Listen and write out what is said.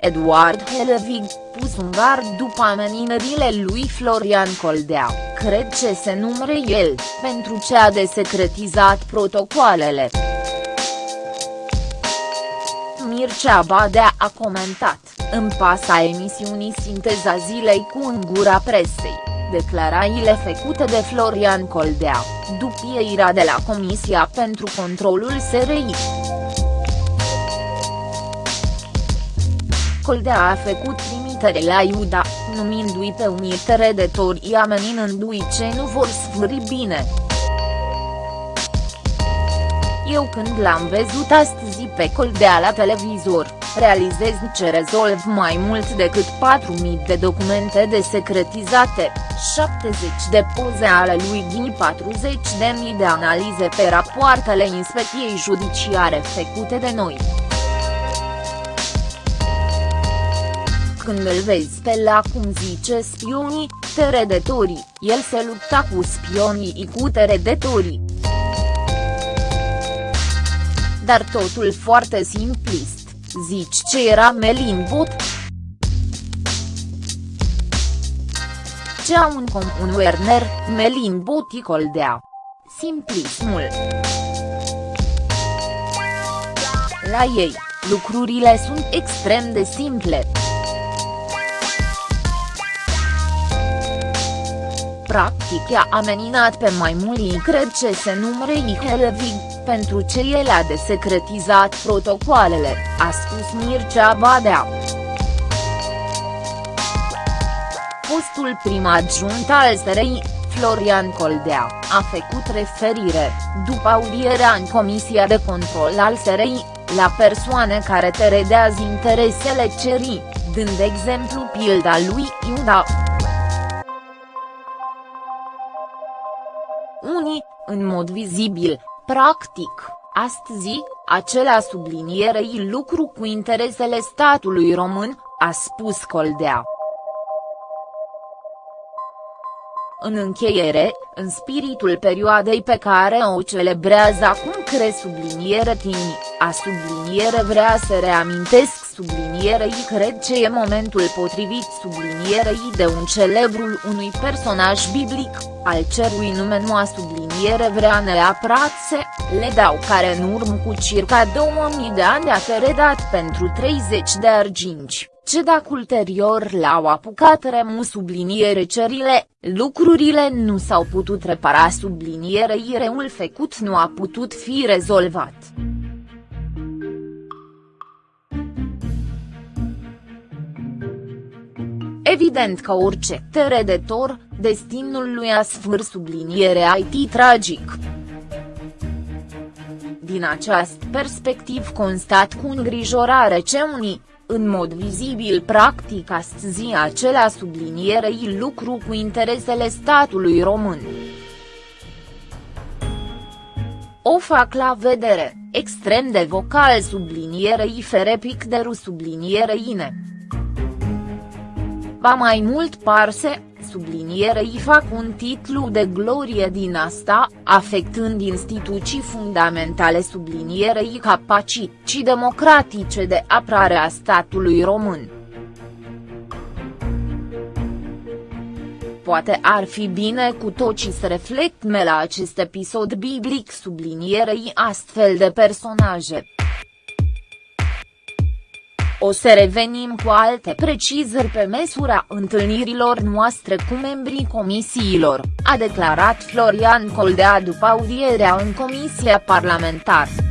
Eduard Helevig, pus un gard după ameninările lui Florian Coldea, cred ce se numere el, pentru ce a desecretizat protocoalele. Mircea Badea a comentat, în pasa emisiunii Sinteza zilei cu în gura presei, declarațiile făcute de Florian Coldea, după ieira de la Comisia pentru Controlul SRI. Coldea a făcut trimitere la Iuda, numindu-i pe unii teredetori ameninându-i ce nu vor sfârși bine. Eu când l-am văzut astăzi pe Coldea la televizor, realizez ce rezolv mai mult decât 4.000 de documente desecretizate, 70 de poze ale lui din 40.000 de analize pe rapoartele inspecției judiciare făcute de noi. Când îl vezi pe la cum zice spionii, teredetorii, el se lupta cu spionii cu teredetorii. Dar totul foarte simplist, zici ce era Melin Bot? Ce au în comun Werner, Melin Bot Coldea? Simplismul. La ei, lucrurile sunt extrem de simple. Practic i-a ameninat pe mai mulți cred ce se numere Ihelevig, pentru ce el a desecretizat protocoalele, a spus Mircea Badea. Fostul prim adjunct al SRI, Florian Coldea, a făcut referire, după audierea în Comisia de Control al SRI, la persoane care teredează interesele cerii, dând exemplu pilda lui Iuda. În mod vizibil, practic, astăzi, acela sublinierei lucru cu interesele statului român, a spus Coldea. În încheiere, în spiritul perioadei pe care o celebrează acum cre subliniere tini, a subliniere vrea să reamintesc sublinierei cred ce e momentul potrivit sublinierei de un celebrul unui personaj biblic, al cerui nume nu a subliniere vrea neapărat să, le dau care în urmă cu circa 2000 de ani a redat pentru 30 de arginci ce dacă ulterior l-au apucat remu subliniere cerile, lucrurile nu s-au putut repara sublinierei reul făcut nu a putut fi rezolvat. Evident că orice teredetor, destinul lui a sfâr subliniere IT tragic. Din această perspectiv constat cu îngrijorare ce unii, în mod vizibil practic astăzi acela sublinierei lucru cu interesele statului român. O fac la vedere, extrem de vocal sublinierei ferepic de ru sublinierei ine. Ba mai mult parse, sublinierei fac un titlu de glorie din asta, afectând instituții fundamentale sublinierei capacități democratice de apărare a statului român. Poate ar fi bine cu toții să reflectme la acest episod biblic sublinierei astfel de personaje. O să revenim cu alte precizări pe măsura întâlnirilor noastre cu membrii comisiilor, a declarat Florian Coldea după audierea în comisia parlamentară.